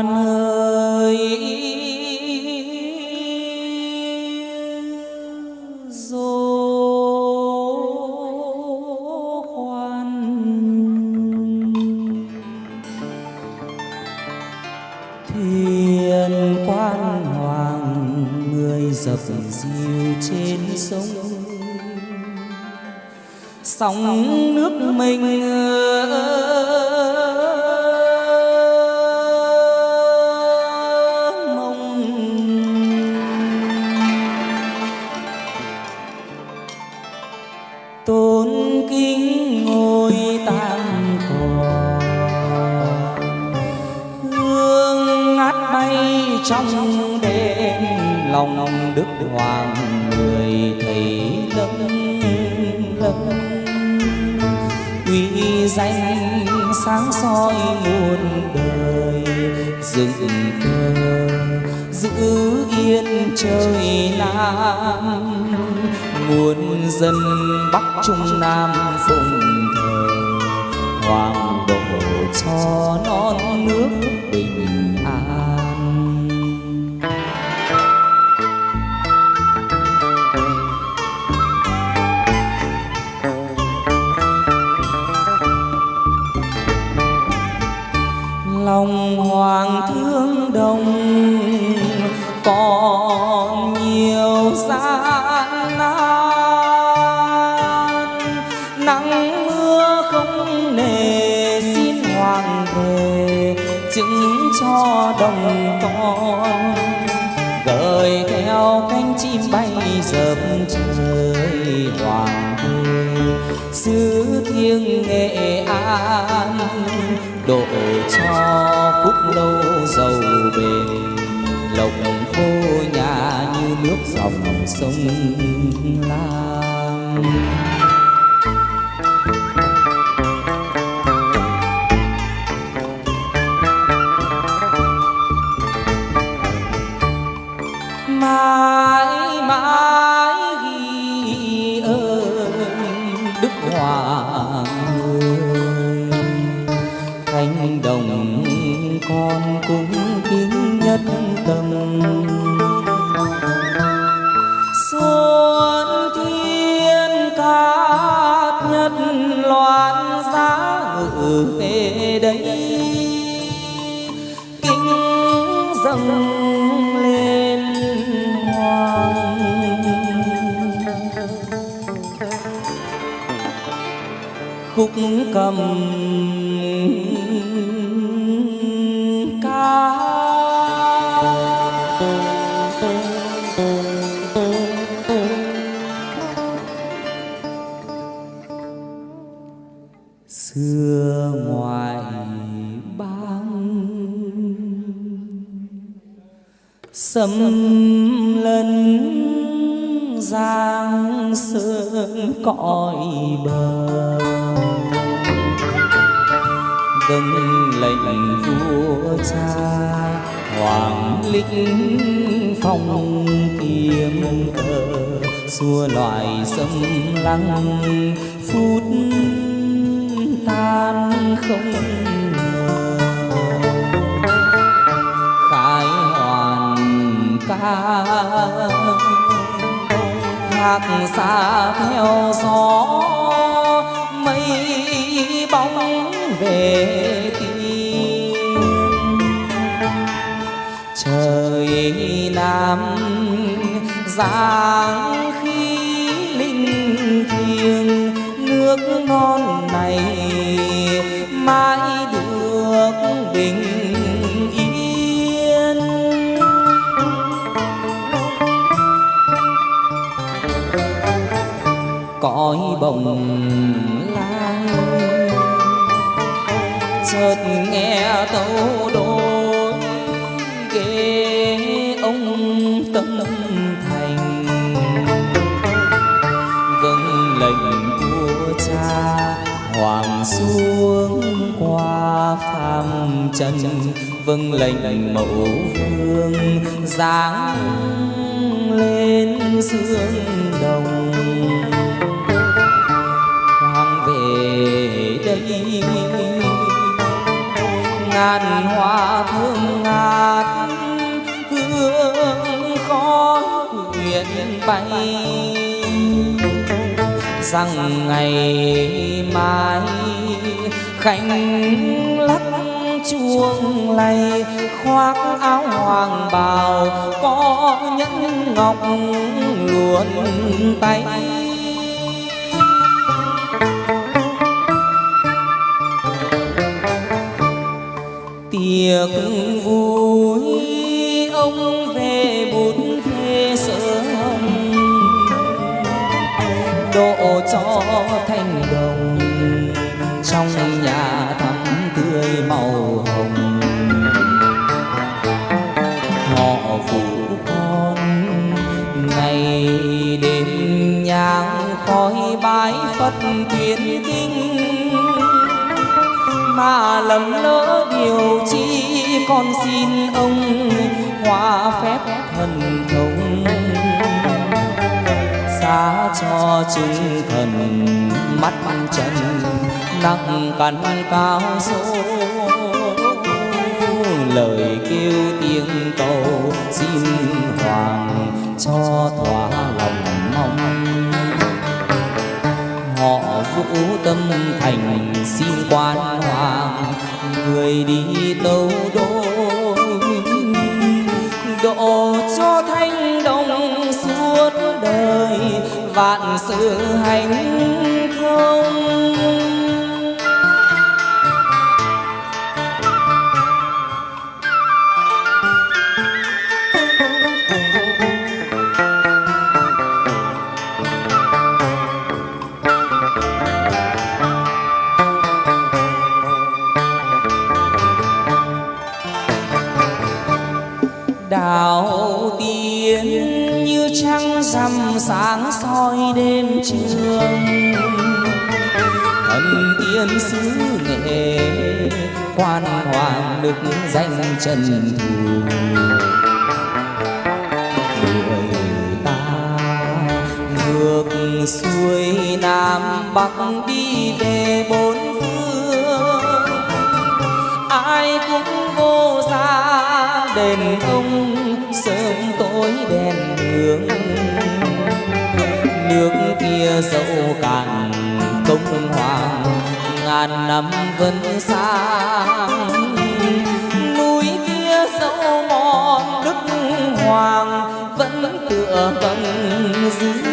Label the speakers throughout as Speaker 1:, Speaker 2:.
Speaker 1: quan trong đêm, lòng đức hoàng người thầy lâm lâm uy danh sáng soi muôn đời, dựng cờ giữ yên trời nam muôn dân bắc trung nam phụng thờ. Hoàng độ cho non nước bình an. Lòng hoàng thương đồng riêng nghệ an độ cho phúc lâu giàu bền, lộc khô nhà như nước dòng sông lam. Cầm ca. Xưa ngoài bang xâm lấn giang sơn cõi bờ. Dâng lệnh vua cha. Hoàng lĩnh phong kiếm cờ xua loài sông lăng, phút tan không khai hoàn ca hát xa theo gió làm dáng khí linh thiêng nước non này mãi được bình yên. Cõi bồng lai, chợt nghe tấu xuống qua phàm trần vâng lệnh mẫu vương giáng lên dương đồng. Hoàng về đây, ngàn hoa thơm ngát, hương khói quyện bay. Rằng ngày mai khánh lắc chuông lay khoác áo hoàng bào, có nhẫn ngọc luồn tay. Tiệc vui, ông về bút phê sớm độ cho thanh đồng. Phật kinh mà lầm lỡ điều chi con xin ông hóa phép thần thông. Xa cho chúng thần mắt chân nặng cắn cao số lời kêu tiếng cầu xin hoàng cho thỏa tâm thành xin quan hoàng. Người đi tâu đô, độ cho thanh đồng suốt đời. Vạn sự hạnh thần tiên xứ nghệ, quan hoàng được danh trần thù. Người ta ngược xuôi nam bắc đi về bốn phương. Ai cũng vô gia đền ông, sớm tối đèn đường nước kia dẫu cạn, công hoàng ngàn năm vẫn sáng. Núi kia dẫu mòn, đức hoàng vẫn tựa vầng dương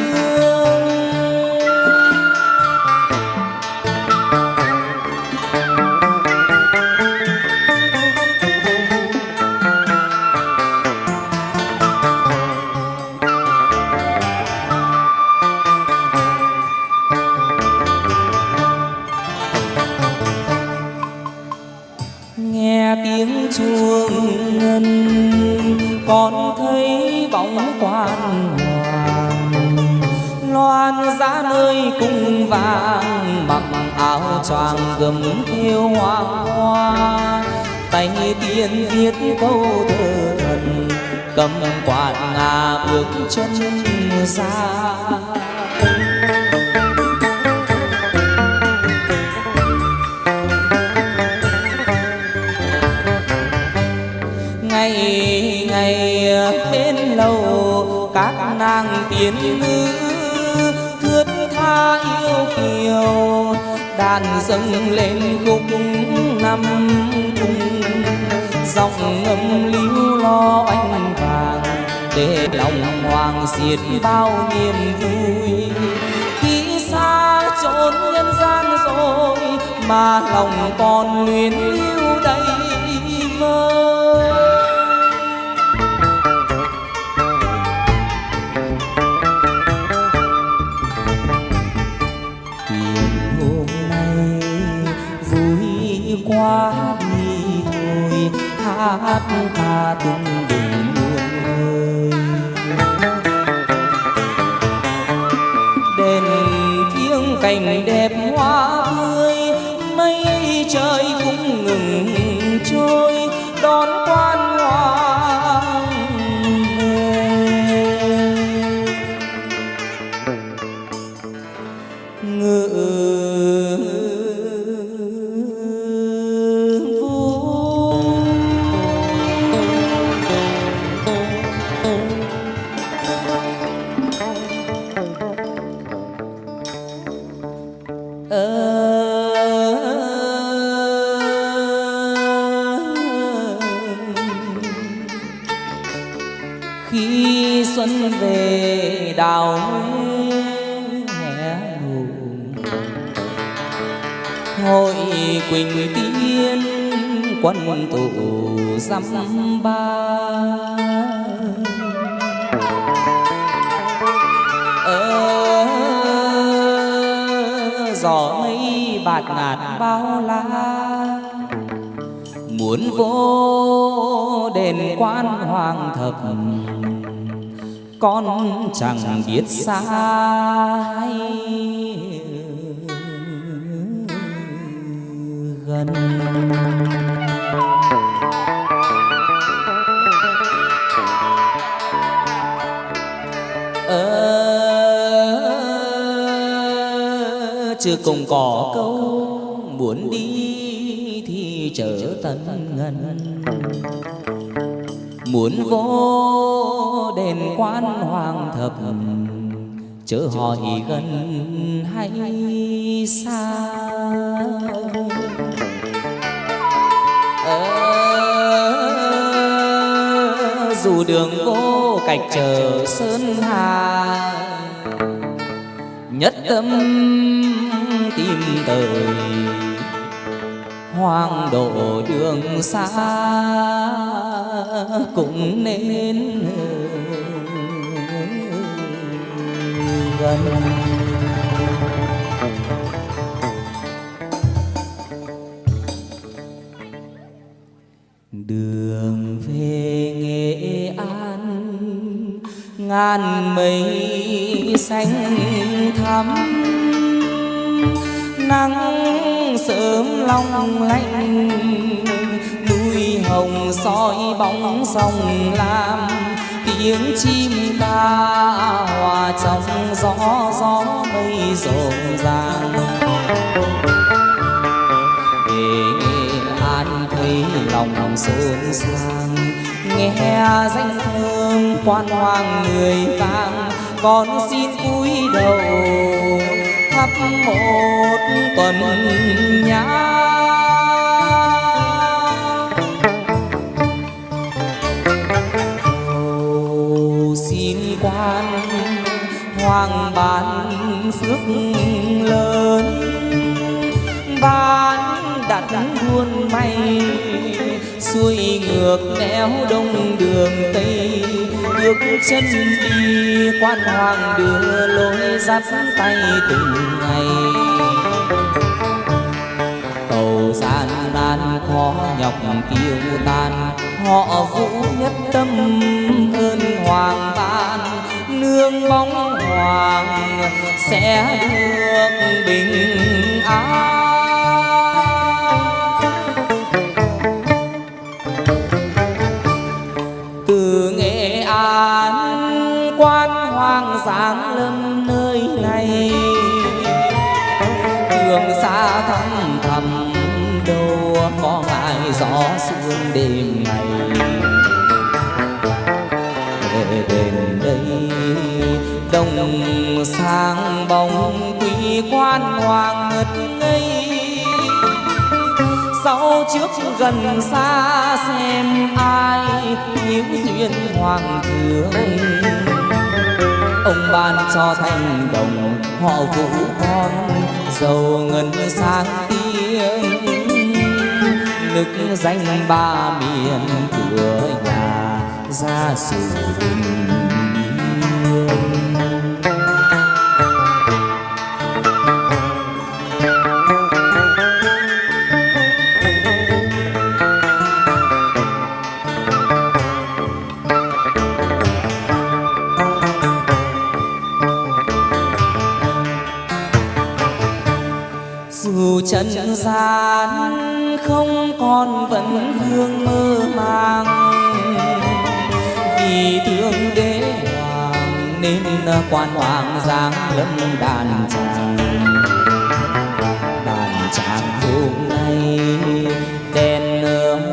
Speaker 1: ngày ngày bên lầu, các nàng tiên nữ thướt tha yêu kiều, đàn dâng lên khúc năm cung. Giọng ngâm líu lo anh vàng, để lòng hoàng diệt bao niềm vui. Khi xa chốn nhân gian rồi, mà lòng còn luyến lưu đầy vơi. Hát ca tung đừng muôn nơi, đèn thiêng cảnh đẹp hội quỳnh tiên quân tụ dăm ba. Ở gió mây bạt ngàn bao la. Muốn vô đền quan hoàng thập, con chẳng biết sai. Gần. À, chưa cùng có câu muốn đi thì trở tận ngân. Muốn vô đền quan hoàng thập chớ hỏi gần hay xa. Dù đường vô cạch chờ sơn hà. Nhất tâm tìm tới hoàng độ đường xa cũng nên gần nghệ an, ngàn mây xanh thắm. Nắng sớm long lanh, núi hồng soi bóng sông lam. Tiếng chim ca hòa trong gió gió mây rộn ràng. Về nghệ an thấy lòng xôn xang nghe danh thơm quan hoàng người vang, con xin cúi đầu thắp một tuần nhang cầu xin quan hoàng bàn phước lớn, ban đặt buôn may xuôi ngược nẻo đông đường tây. Bước chân đi quan hoàng đưa lối dắt tay từng ngày. Cầu gian nan khó nhọc tiêu tan, họ vũ nhất tâm ơn hoàng ban. Nương bóng hoàng sẽ được bình an. Đêm ngày. Về đến đây đồng sang bóng quý quan hoàng ngất ngây. Sau trước gần xa xem ai hiếu duyên hoàng thượng. Ông ban cho thành đồng, họ vũ con, giàu ngân sáng đức danh ba miền cửa nhà ra sự bình dù chân gian không còn vẫn vương mơ màng. Vì thương đế hoàng nên quan hoàng giáng lâm đàn tràng đàn tràng hôm nay đèn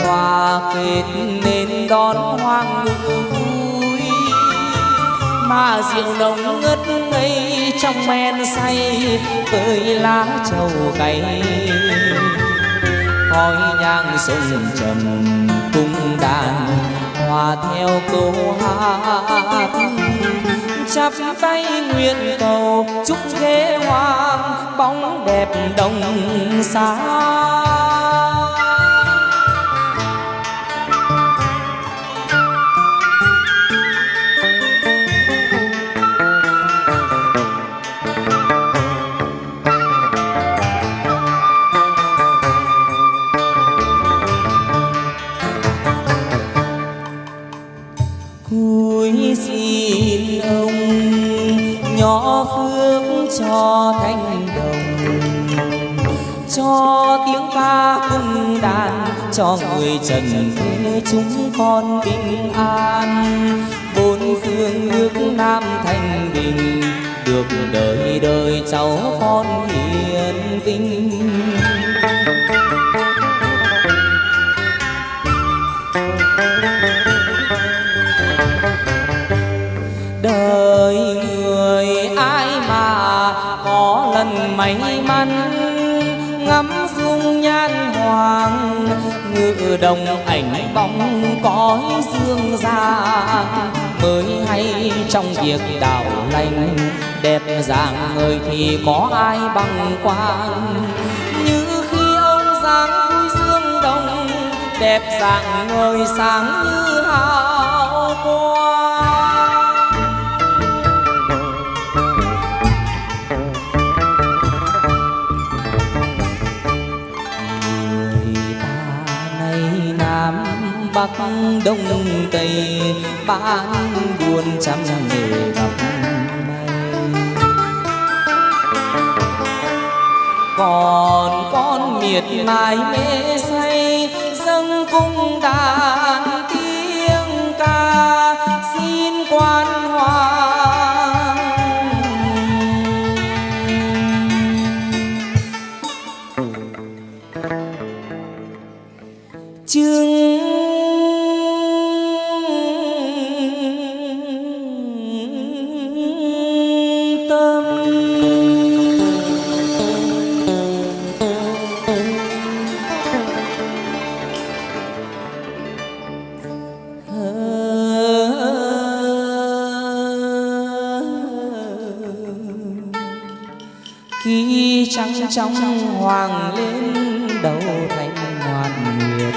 Speaker 1: hoa kết nên đón hoàng vui. Mà rượu nồng ngất ngây trong men say với lá trầu cay khói nhang sông trầm cung đàn hòa theo câu hát. Chắp tay nguyện cầu, chúc thế hoàng bóng đẹp đồng xa cho thanh đồng, cho tiếng ca cung đàn, cho người trần thế chúng con bình an. Bốn phương nước nam thanh bình, được đời đời cháu con hiền vinh. Ngự đồng ảnh bóng cõi dương ra. Mới hay trong việc đạo lành, đẹp dạng người thì có ai bằng quan. Như khi ông dáng vui dương đồng, đẹp dạng người sáng như hào bắc đông tây, bán buôn trăm nghề gặp còn con miệt mài mê say, dâng cung đàn trong hoàng lên đầu thành hoàn nguyệt.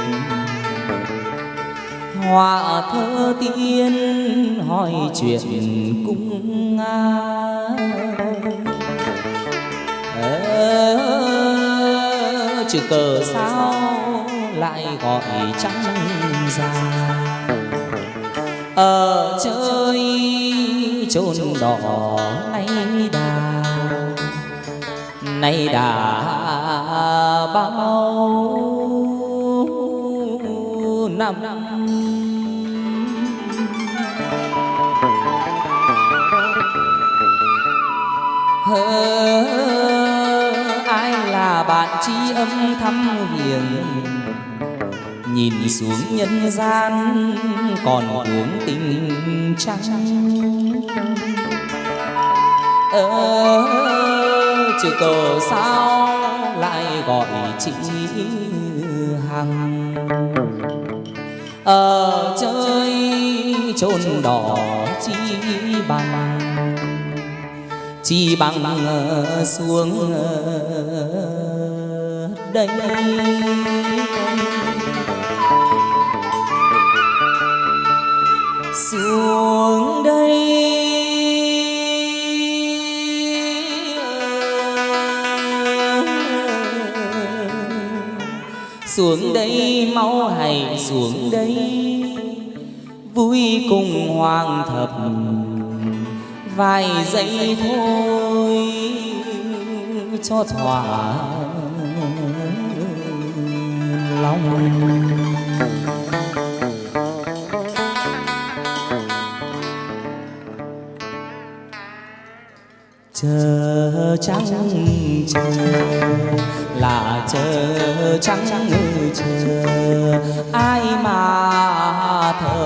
Speaker 1: Hòa thơ tiên hỏi chuyện cung nga. Ờ, chữ cờ sao lại gọi trắng ra? Ở chơi chôn đỏ nay đà nay đã bao năm hơ ai là bạn tri âm thăm hiền nhìn xuống nhân gian còn uống tình trắng Ơ chữ cờ sao lại gọi chị hằng? Ở chơi chôn đỏ chi bằng chi bằng xuống đây. Xuống đây mau hãy xuống đây? Vui cùng hoàng thập vài giây thôi cho thỏa lòng. Chờ trắng chờ là chờ trắng chờ ai mà thở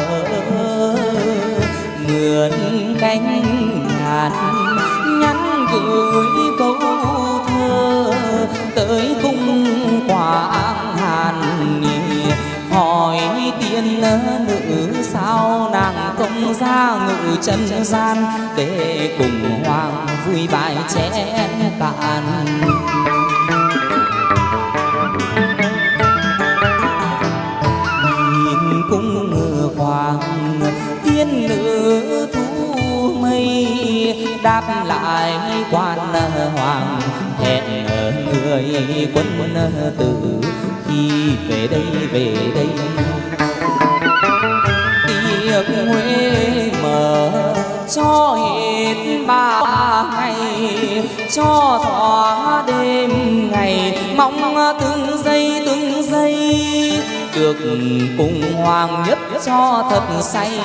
Speaker 1: mượn cánh ngàn nhắn gửi chân gian để cùng hoàng vui bài chén cạn. Nhìn cung hoàng, tiên nữ thu mây, đáp lại quan hoàng, hẹn người quân tử khi về đây về đây tiệc huế mở. Cho hết ba ngày, cho thỏa đêm ngày, mong từng giây từng giây được cùng hoàng nhất cho thật say.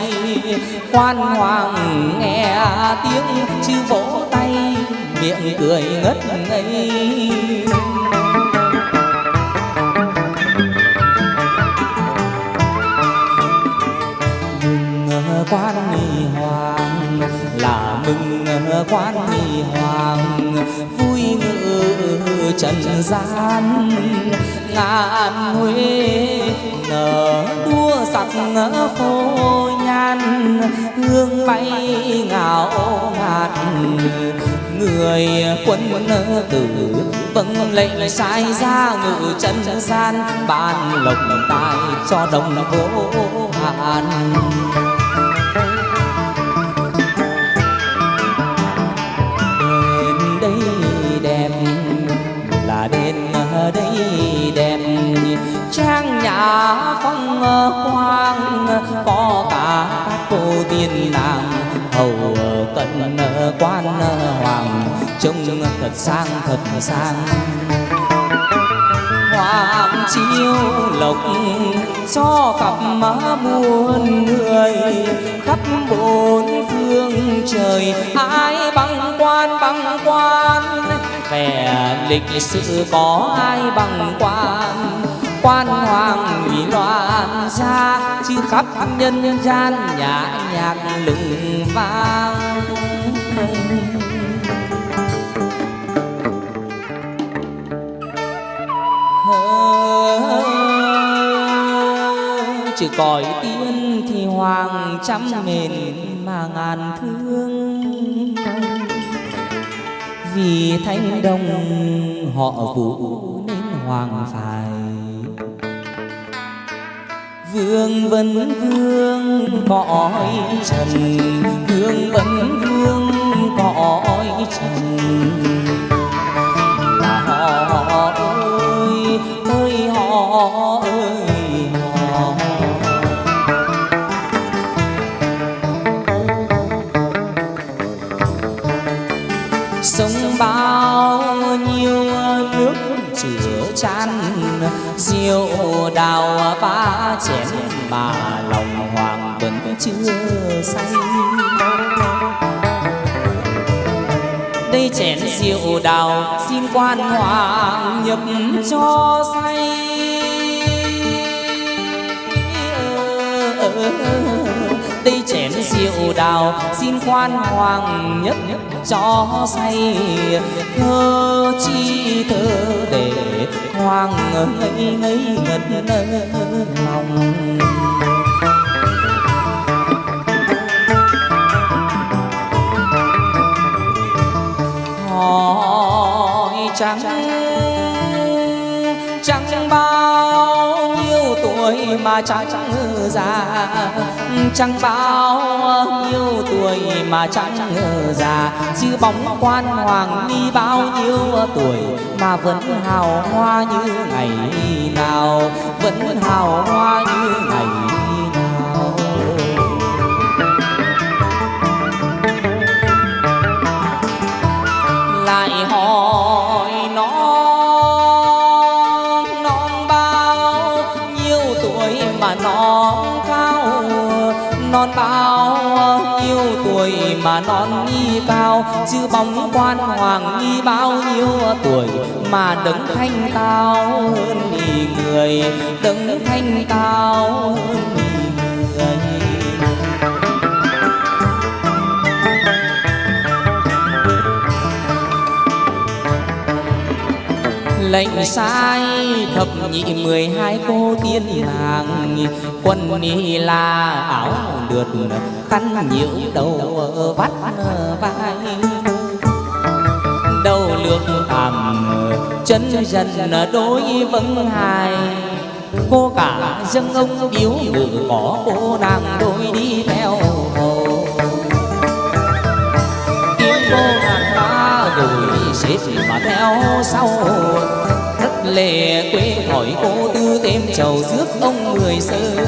Speaker 1: Quan hoàng nghe tiếng chư vỗ tay, miệng cười ngất ngây. Quan nghi hoàng, là mừng quan nghi hoàng. Vui ngự trần gian, ngàn huế nở đua sắc phô nhan. Hương bay ngào ngạt, người quân tử vâng lệnh sai ra ngự chân gian. Ban lộc tài cho đồng vô hạn. Trang phong quang, có cả các cô tiên nàng. Hầu cận quan hoàng, trông thật sang thật sang. Hoàng chiêu lộc, cho cặp má muôn người. Khắp bốn phương trời, ai bằng quan bằng quan? Vẻ lịch sử có ai bằng quan? Quan hoàng ủy loạn xa chứ khắp nhân gian nhã nhạc lừng vang. Chữ còi tiên thì hoàng trăm mền mà ngàn thương. Vì thanh đồng họ vũ nên hoàng phá vương vấn vương cõi trần. Vương vấn vương cõi trần. Là họ ơi ơi họ ơi. Chan rượu đào ba chén mà lòng hoàng vẫn chưa say. Đây chén rượu đào xin quan hoàng nhập cho say triệu đào, xin quan hoàng nhất cho say. Thơ chi thơ để hoàng ngây ngây ngất lòng. Hỏi trắng tuổi mà chẳng già chẳng bao nhiêu tuổi mà chẳng già chứ bóng quan hoàng đi bao nhiêu tuổi mà vẫn hào hoa như ngày nào. Vẫn hào hoa như ngày non nghi cao chứ bóng quan hoàng nghi bao nhiêu tuổi mà đứng thanh cao hơn nhì người đứng thanh cao hơn người. Lệnh sai thập nhị mười hai cô tiên nàng, quân ni là áo lượt khăn nhiễu đầu vắt vai. Đầu lược thẳm chân dần đôi vâng hài. Cô cả dâng ông biếu ngự có cô nàng đôi đi theo hồ. Kim cô nàng ta gửi xếp mà theo sau. Thất lệ quê hỏi cô tư thêm chầu rước ông người sơi.